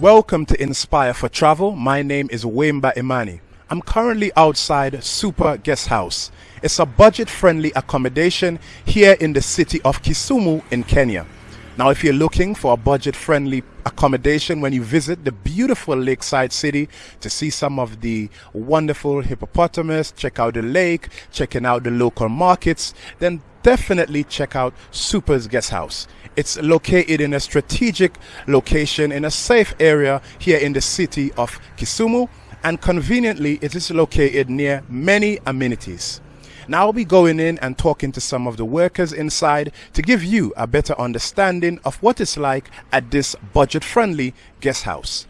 Welcome to Inspire for Travel. My name is Wemba Imani. I'm currently outside Super Guest House. It's a budget friendly accommodation here in the city of Kisumu in Kenya. Now, if you're looking for a budget friendly accommodation when you visit the beautiful lakeside city to see some of the wonderful hippopotamus, check out the lake, checking out the local markets, then definitely check out Super's Guest House. It's located in a strategic location in a safe area here in the city of Kisumu, and conveniently, it is located near many amenities. Now I'll be going in and talking to some of the workers inside to give you a better understanding of what it's like at this budget friendly guest house.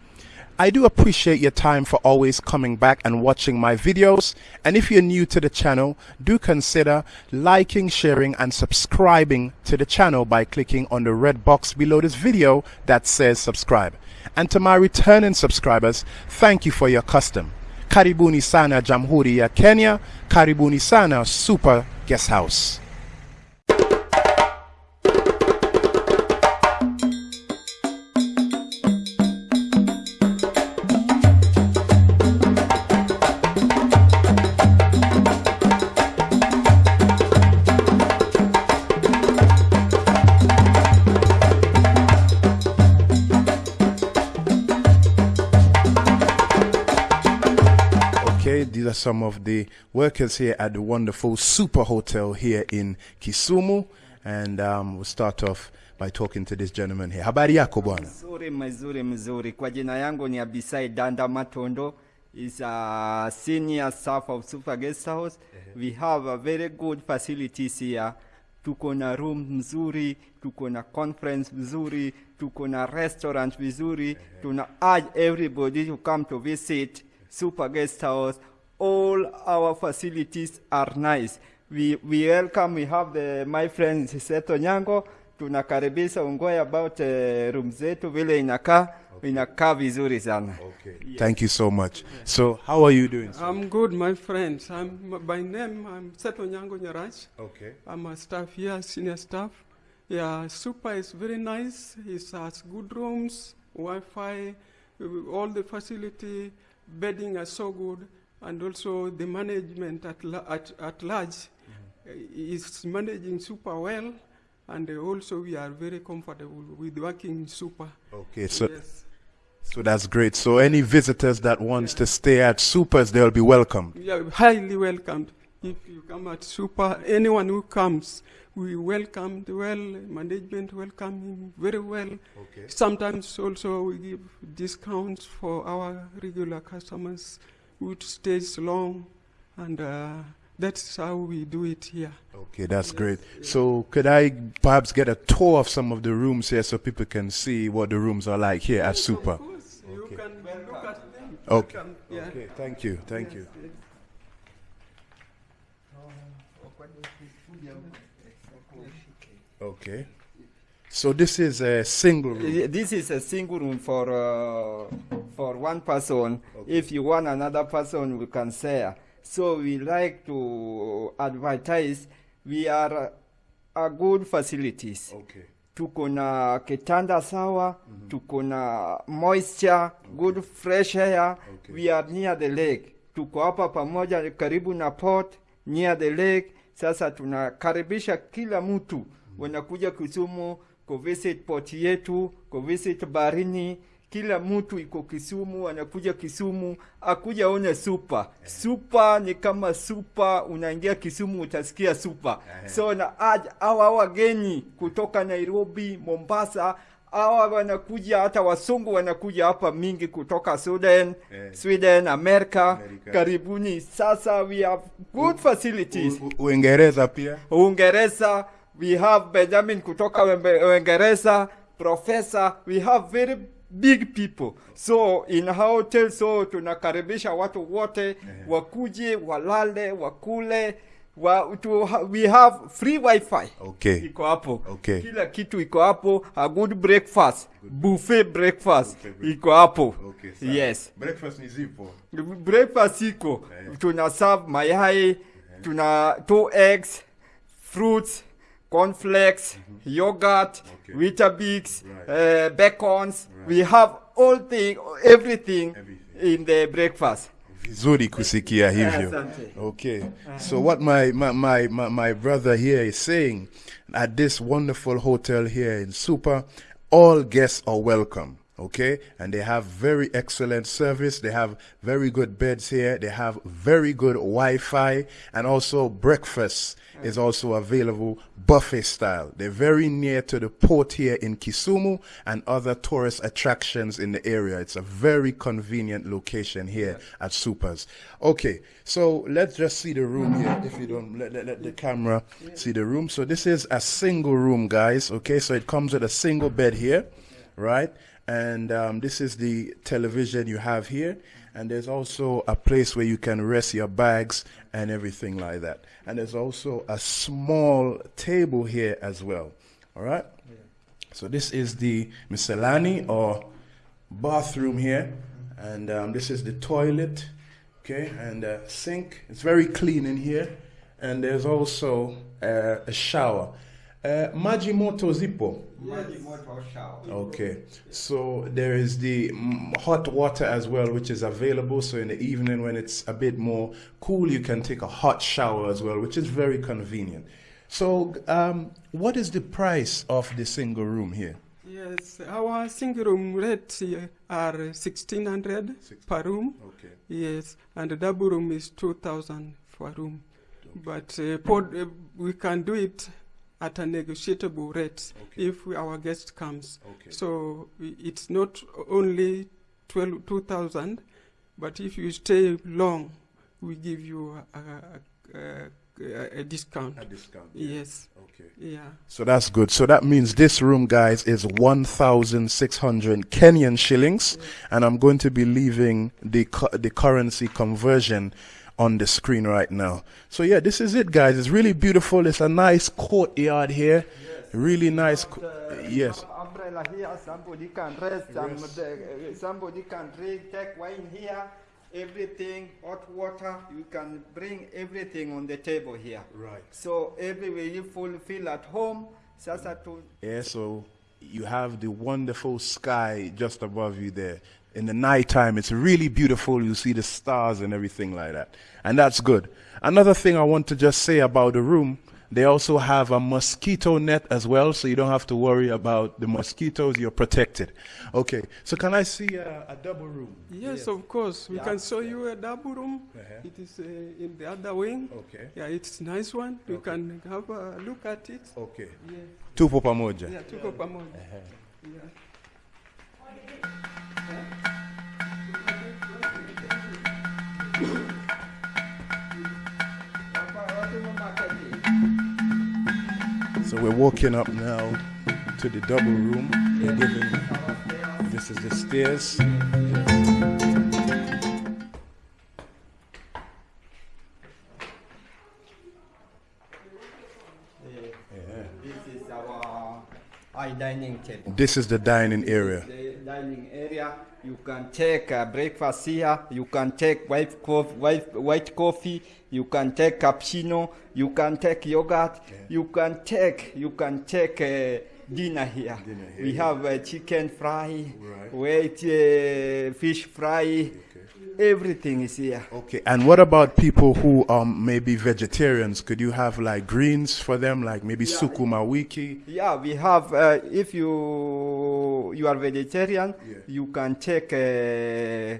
I do appreciate your time for always coming back and watching my videos. And if you're new to the channel, do consider liking, sharing, and subscribing to the channel by clicking on the red box below this video that says subscribe. And to my returning subscribers, thank you for your custom. Karibuni sana Jamhuri ya Kenya, karibuni sana Super Guest House. Okay, these are some of the workers here at the wonderful Super Hotel here in Kisumu. And um, we'll start off by talking to this gentleman here. Habari yako bwana? Mzuri mzuri mzuri. Kwa jina yangu ni Abisai Danda Matondo. Is a senior staff of Super Guest House. We have a very good facilities here. Tuko na room mzuri, tuko na conference mzuri, tuko na restaurant vizuri. Tuna urge everybody to come to visit Super Guest House. All our facilities are nice. We, we welcome, we have the, my friend Seto Nyango. Tunakaribisha ungoe about uh, room zetu vile inakaa inakaa vizuri sana. Thank you so much. So, how are you doing? sir? I'm good, my friends. I'm by name. I'm Seto Nyango Nyarach. Okay. I'm a staff here, senior staff. Yeah, Super is very nice. It has good rooms, Wi-Fi, uh, all the facility, bedding are so good, and also the management at la- at, at large uh, is managing Super well, and also we are very comfortable with working Super. Okay, so yes. so that's great. So any visitors that wants to stay at Supers, they'll be welcomed. Are highly welcomed. If you come at Super, anyone who comes, we welcome the well, management welcome him very well. Okay. Sometimes also we give discounts for our regular customers who stays long, and uh, that's how we do it here. Okay, that's great. So, could I perhaps get a tour of some of the rooms here so people can see what the rooms are like here at Super? Of course, you can look at them. Okay. Welcome. Yeah. Okay, thank you, thank you. Okay. So this is a single room. Uh, This is a single room for uh, for one person. If you want another person, we can share. So we like to advertise. We are a good facilities. Okay. tuko na kitanda sawa tuko na moisture good fresh air Okay. we are near the lake tuko hapa pamoja karibu na port near the lake. Sasa tunakaribisha kila mtu. Wanakuja Kisumu kuvisit port yetu kuvisit barini. Kila mtu iko Kisumu anakuja Kisumu. Akuja one super. Super ni kama super. Unaingia Kisumu utasikia super. So na hawa wageni kutoka Nairobi Mombasa hawa wanakuja hata wasungu wanakuja hapa mingi kutoka Sudan yeah. Sweden Amerika, America. karibuni sasa we have good facilities Uingereza pia. Uingereza, we have Benjamin kutoka Uingereza, professor, we have very big people. So in hotel, so tunakaribisha watu wote yeah. wakuje, walale, wakule. Wa, to, we have free wifi Okay. iko hapo Okay. kila kitu iko hapo a good breakfast good. buffet breakfast iko hapo okay, yes Breakfast ni zipo. breakfast iko tuna serve mayai yeah. tuna two eggs fruits cornflakes yogurt Okay. weetabix Right. uh, bacons right. we have all thing everything, Everything. in the breakfast Vizuri kusikia hivyo. Okay. So what my, my, my, my, my brother here is saying at this wonderful hotel here in Super, all guests are welcome. Okay. And they have very excellent service. They have very good beds here. They have very good Wi-Fi and also breakfast is also available buffet style. They're very near to the port here in Kisumu and other tourist attractions in the area. It's a very convenient location here at Supers. Okay, so let's just see the room here. If you don't let, let, let the camera see the room. So this is a single room, guys. Okay, so it comes with a single bed here, right? And um, this is the television you have here. And there's also a place where you can rest your bags and everything like that. And there's also a small table here as well. All right? So this is the miscellany or bathroom here. And um, this is the toilet. Okay, and uh, sink. It's very clean in here. And there's also uh, a shower. Uh, Majimoto Zippo. Okay, so there is the hot water as well, which is available. So in the evening, when it's a bit more cool, you can take a hot shower as well, which is very convenient. So, um, what is the price of the single room here? Yes, our single room rates are 1600 per room. Okay. Yes, and the double room is 2000 for room. But uh, pod, uh, we can do it at a negotiable rate Okay. if we, our guest comes. Okay. So it's not only 12, 2000, but if you stay long, we give you a, a, a, a discount. A discount. Yes, Okay. yeah. So that's good. So that means this room, guys, is 1,600 Kenyan shillings. And I'm going to be leaving the, cu- the currency conversion on the screen right now. So yeah, this is it, guys. It's really beautiful. It's a nice courtyard here. Really nice. co- yes. umbrella here somebody can rest the- eh, somebody can drink take wine here everything hot water you can bring everything on the table here Right. so everywhere you feel at home sasa to Yeah, so you have the wonderful sky just above you there. In the nighttime, it's really beautiful. You see the stars and everything like that. And that's good. Another thing I want to just say about the room, they also have a mosquito net as well, so you don't have to worry about the mosquitoes. You're protected. Okay, so can I see a, a double room? Yes, of course. We Yeah. can show you a double room. Uh-huh. It is uh, in the other wing. Okay. Yeah, it's nice one. You Okay. can have a look at it. Okay. Yeah, Tupo pamoja. yeah tuko pamoja. Yeah. So we're walking up now to the double room. They're giving, this is the stairs. this is our high dining table This is the dining area. Dining area. You can take uh, breakfast here. You can take white coffee white, white coffee. You can take cappuccino. You can take yogurt. You can take you can take uh, dinner here. Dinner here, we yeah. have uh, chicken fry Right. white uh, fish fry everything is here Okay, and what about people who um maybe vegetarians? Could you have like greens for them, like maybe Yeah. sukuma wiki? Yeah, we have. Uh, if you you are vegetarian, Yeah. you can take uh,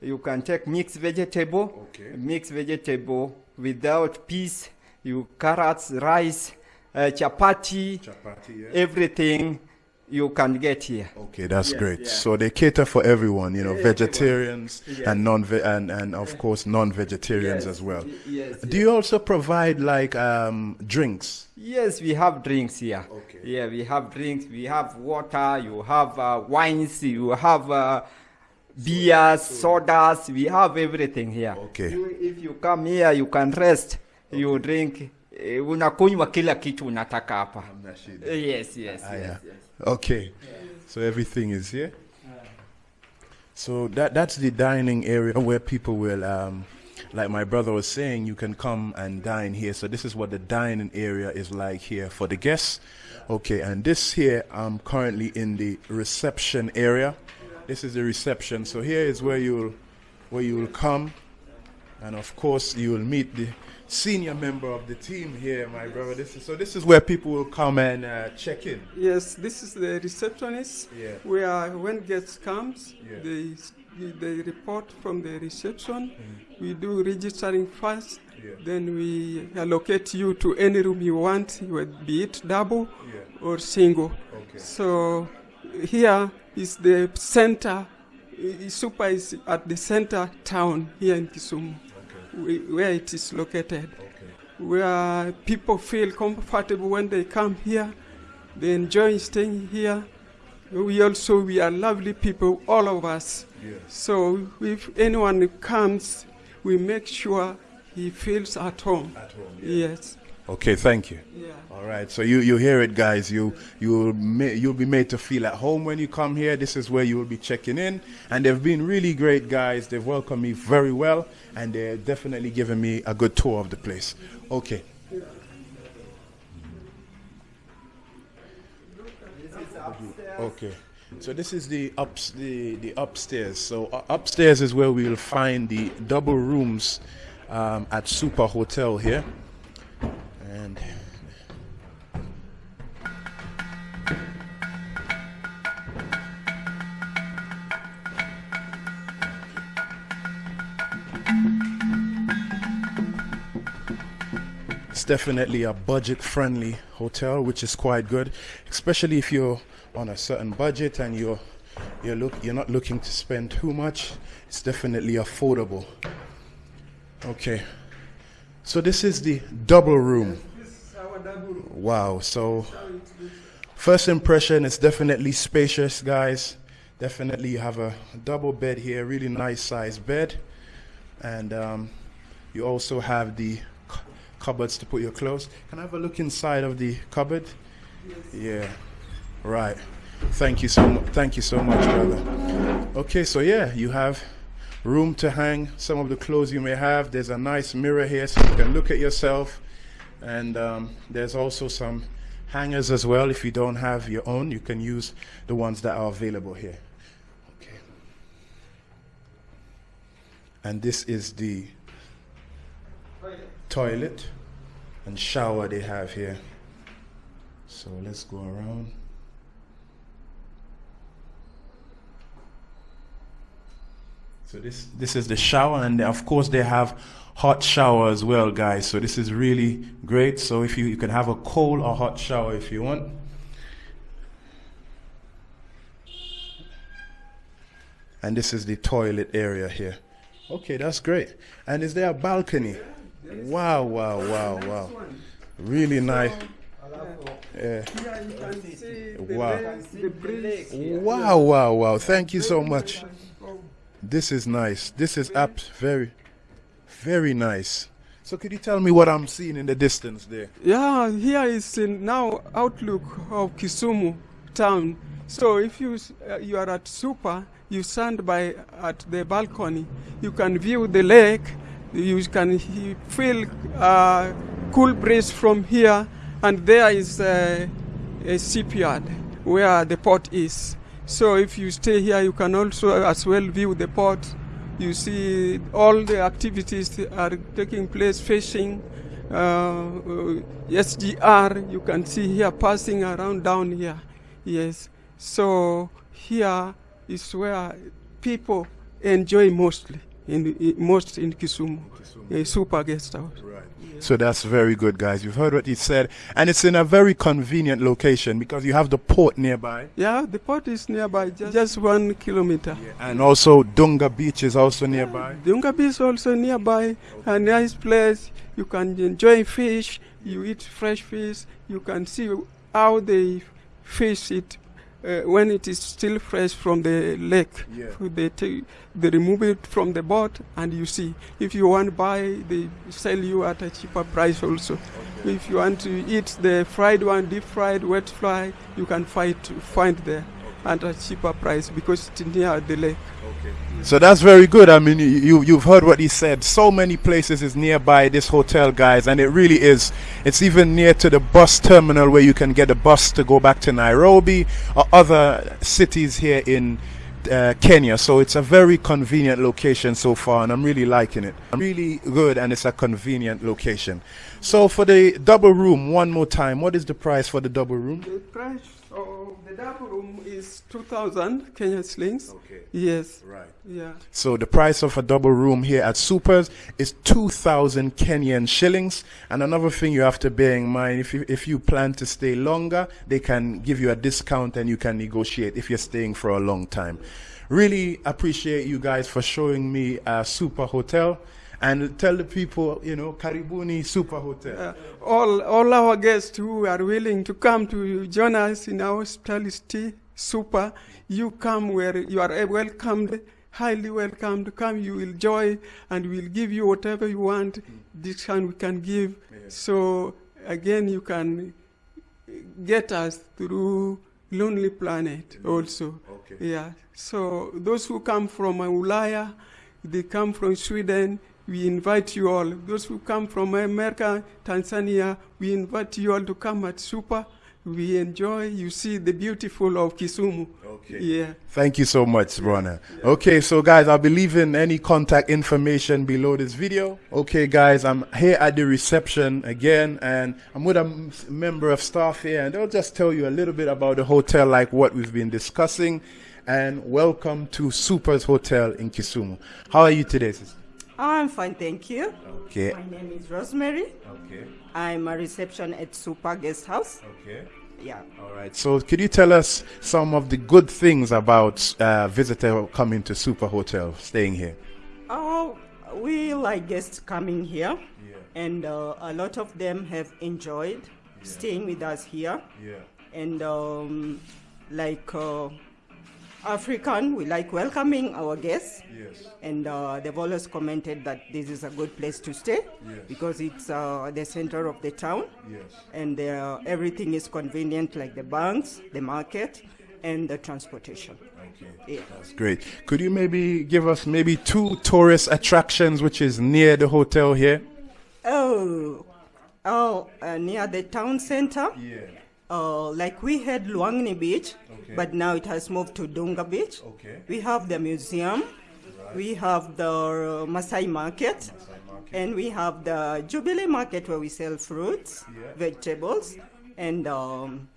you can take mixed vegetable. Okay. Mixed vegetable without peas, you carrots, rice, uh, chapati, Chapati, yeah. everything you can get here. Okay, that's Yes, great. yeah. So they cater for everyone, you know, Everyone. vegetarians Yes. and non and and of course non-vegetarians Yes, as well. Yes. Do you also provide like um drinks? Yes, we have drinks here. Okay. Yeah, we have drinks. We have water. You have uh, wines. You have uh, beers, sodas. We have everything here. Okay. You, if you come here, you can rest. You drink. Eh, Unakunywa kila kitu unataka hapa. Yes, yes, Ah, yes, yeah. yes. Okay. So everything is here. So that that's the dining area where people will um like my brother was saying, you can come and dine here. So this is what the dining area is like here for the guests. Okay, and this here, I'm currently in the reception area. This is the reception. So here is where you'll where you will come, and of course you will meet the senior member of the team here, my brother. This is so. This is where people will come and uh, check in. Yes, this is the receptionist. Yeah. Where when guests comes, Yeah. they they report from the reception. We do registering first. Yeah. Then we allocate you to any room you want, be it double Yeah. or single. Okay. So here is the center. Super is at the center town here in Kisumu, where it is located Okay. where people feel comfortable when they come here. They enjoy staying here. We also we are lovely people, all of us. Yeah. So if anyone comes, we make sure he feels at home. At home. Yes. Okay. Thank you. Yeah. All right, so you, you hear it, guys. You you will ma- you'll be made to feel at home when you come here. This is where you will be checking in, and they've been really great guys. They've welcomed me very well, and they're definitely giving me a good tour of the place. Okay. Okay. So this is the ups the, the upstairs. So uh, upstairs is where we will find the double rooms um, at Super Hotel here, and. It's definitely a budget friendly hotel, which is quite good, especially if you're on a certain budget and you're you're look you're not looking to spend too much. It's definitely affordable. Okay. So this is the double room. Wow. So first impression is definitely spacious, guys. Definitely you have a double bed here, really nice size bed. And um, you also have the cupboards to put your clothes. Can I have a look inside of the cupboard? Yeah. Right. Thank you so much. Thank you so much, brother. Okay, so yeah, you have room to hang some of the clothes you may have. There's a nice mirror here so you can look at yourself. And um, there's also some hangers as well. If you don't have your own, you can use the ones that are available here. Okay. And this is the toilet and shower they have here. So let's go around. So this this is the shower, and of course they have hot shower as well, guys. So this is really great. So if you you can have a cold or hot shower if you want. And this is the toilet area here. Okay, that's great. And is there a balcony? Wow, wow, wow, wow. Really nice. Yeah. Wow. Wow, wow, wow. Thank you so much. This is nice. This is up very, very nice. So could you tell me what I'm seeing in the distance there? Yeah, here is now outlook of Kisumu town. So if you uh, you are at Super, you stand by at the balcony, you can view the lake. You can feel uh, cool breeze from here, and there is uh, a shipyard where the port is. So if you stay here, you can also as well view the port. You see all the activities are taking place, fishing, uh, uh, SGR. You can see here passing around down here. Yes. So here is where people enjoy mostly in, in most in Kisumu, a super guest house. Right. So that's very good, guys. You've heard what he said, and it's in a very convenient location because you have the port nearby, Yeah, the port is nearby, just, just one kilometer. and also Dunga Beach is also nearby. Dunga Beach is also nearby, a nice place. You can enjoy fish. You eat fresh fish. You can see how they fish it uh, when it is still fresh from the lake. Yeah. They take, they remove it from the boat, and you see. If you want to buy, they sell you at a cheaper price also. If you want to eat the fried one, deep fried, wet fry, you can find find there. At a cheaper price because it's near the lake. Okay. So that's very good. I mean, you, you you've heard what he said. So many places is nearby this hotel, guys, and it really is. It's even near to the bus terminal where you can get a bus to go back to Nairobi or other cities here in uh, Kenya. So it's a very convenient location so far, and I'm really liking it. Really good, and it's a convenient location. So for the double room, one more time, what is the price for the double room? The price of the double room is 2,000 Kenya shillings. Okay. Yes. Right. Yeah. So the price of a double room here at Supers is 2,000 Kenyan shillings. And another thing you have to bear in mind, if you, if you plan to stay longer, they can give you a discount and you can negotiate if you're staying for a long time. Really appreciate you guys for showing me a super hotel and tell the people, you know, Karibuni Super Hotel. Uh, all, all our guests who are willing to come to join us in our hospitality super, you come where you are welcomed, highly welcomed. Come, you will enjoy, and we'll give you whatever you want. This one we can give. So again, you can get us through Lonely Planet also. Okay. Yeah. So those who come from Ulaya, they come from Sweden. We invite you all. Those who come from America, Tanzania, we invite you all to come at Super. We enjoy. You see the beautiful of Kisumu. Okay. Yeah. Thank you so much, Rona. Okay, so guys, I'll be leaving any contact information below this video. Okay, guys, I'm here at the reception again, and I'm with a m- member of staff here, and they'll just tell you a little bit about the hotel, like what we've been discussing. And welcome to Super's Hotel in Kisumu. How are you today, sister? I'm fine, thank you. Okay. My name is Rosemary. Okay. I'm a reception at Super Guest House. Okay. Yeah. All right. So, could you tell us some of the good things about uh, visitor coming to Super Hotel, staying here? Oh, we like guests coming here, and uh, a lot of them have enjoyed staying with us here. Yeah. And um, like uh, African, we like welcoming our guests. Yes. And uh, they've always commented that this is a good place to stay Yes. because it's uh, the center of the town. Yes. and uh, everything is convenient, like the banks, the market, and the transportation. Okay. Yeah. That's great. Could you maybe give us maybe two tourist attractions which is near the hotel here? Oh, oh, uh, near the town center. Yeah. Uh, like we had Lwang'ni Beach, Okay. but now it has moved to Dunga Beach. Okay. We have the museum. We have the uh, Masai market. And we have the Jubilee market where we sell fruits, Yeah. vegetables, and um,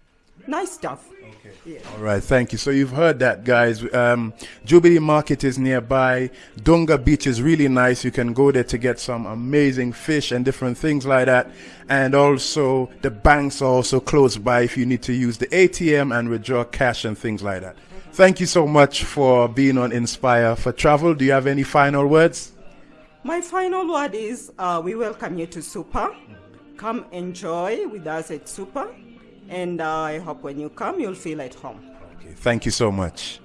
nice stuff. Okay. Yeah. All right, thank you. So you've heard that, guys. Um, Jubilee Market is nearby. Dunga Beach is really nice. You can go there to get some amazing fish and different things like that. And also, the banks are also close by if you need to use the ATM and withdraw cash and things like that. Thank you so much for being on Inspire for Travel. Do you have any final words? My final word is uh, we welcome you to Super. Come enjoy with us at Super. And I hope when you come, you'll feel at home. Okay, thank you so much.